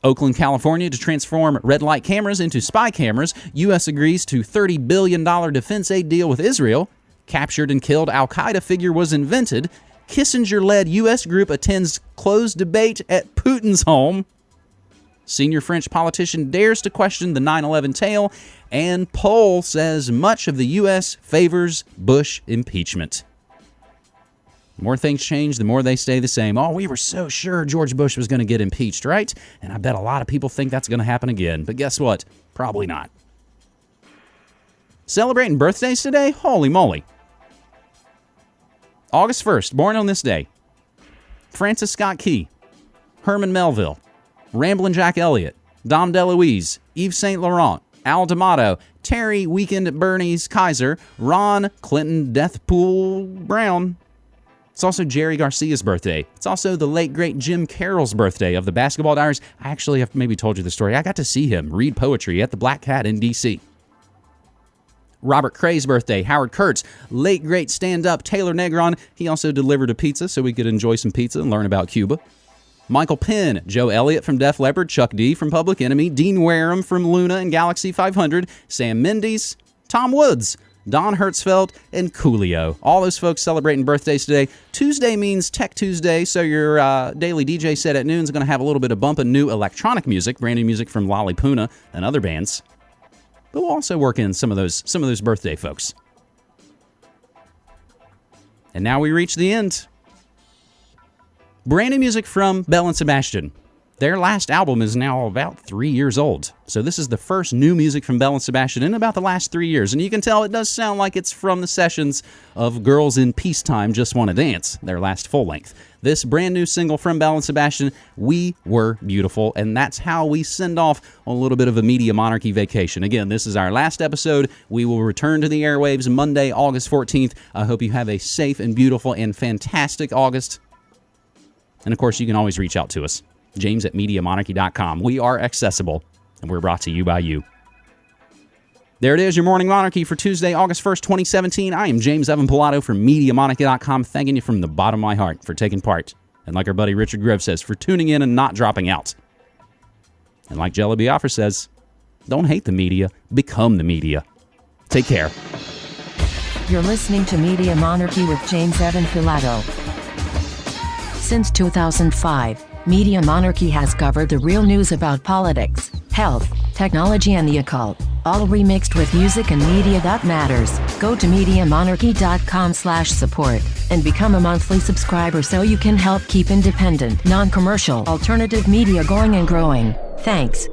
Oakland, California to transform red light cameras into spy cameras. U.S. agrees to $30 billion defense aid deal with Israel. Captured and killed Al Qaeda figure was invented. Kissinger led U.S. group attends closed debate at Putin's home. Senior French politician dares to question the 9 11 tale, and poll says much of the U.S. favors Bush impeachment. More things change, the more they stay the same. Oh, we were so sure George Bush was going to get impeached, right? And I bet a lot of people think that's going to happen again. But guess what? Probably not. Celebrating birthdays today? Holy moly. August 1st, born on this day. Francis Scott Key, Herman Melville, Ramblin' Jack Elliott, Dom DeLuise, Yves Saint Laurent, Al D'Amato, Terry Weekend Bernie's Kiser, Ron Clinton Deathpool Brown. It's also Jerry Garcia's birthday. It's also the late great Jim Carroll's birthday of the Basketball Diaries. I actually have maybe told you the story. I got to see him read poetry at the Black Cat in D.C. Robert Cray's birthday, Howard Kurtz, late great stand up Taylor Negron. He also delivered a pizza so we could enjoy some pizza and learn about Cuba. Michael Penn, Joe Elliott from Def Leppard, Chuck D from Public Enemy, Dean Wareham from Luna and Galaxy 500, Sam Mendes, Tom Woods, Don Hertzfeldt, and Coolio. All those folks celebrating birthdays today. Tuesday means Tech Tuesday, so your uh, daily DJ set at noon is going to have a little bit of bump of new electronic music, brand new music from Lollipuna and other bands. But we'll also work in some of those some of those birthday folks. And now we reach the end. Brand new music from Belle and Sebastian. Their last album is now about three years old. So this is the first new music from Belle and Sebastian in about the last three years. And you can tell it does sound like it's from the sessions of Girls in Peacetime Just Want to Dance, their last full length. This brand new single from Belle and Sebastian, We Were Beautiful. And that's how we send off a little bit of a media monarchy vacation. Again, this is our last episode. We will return to the airwaves Monday, August 14th. I hope you have a safe and beautiful and fantastic August. And of course, you can always reach out to us. James at MediaMonarchy.com. We are accessible, and we're brought to you by you. There it is, your Morning Monarchy for Tuesday, August 1st, 2017. I am James Evan Pilato from MediaMonarchy.com, thanking you from the bottom of my heart for taking part. And like our buddy Richard Grove says, for tuning in and not dropping out. And like Jello Biafra says, don't hate the media, become the media. Take care. You're listening to Media Monarchy with James Evan Pilato. Since 2005, Media Monarchy has covered the real news about politics, health, technology and the occult, all remixed with music and media that matters. Go to MediaMonarchy.com slash support and become a monthly subscriber so you can help keep independent, non-commercial, alternative media going and growing. Thanks.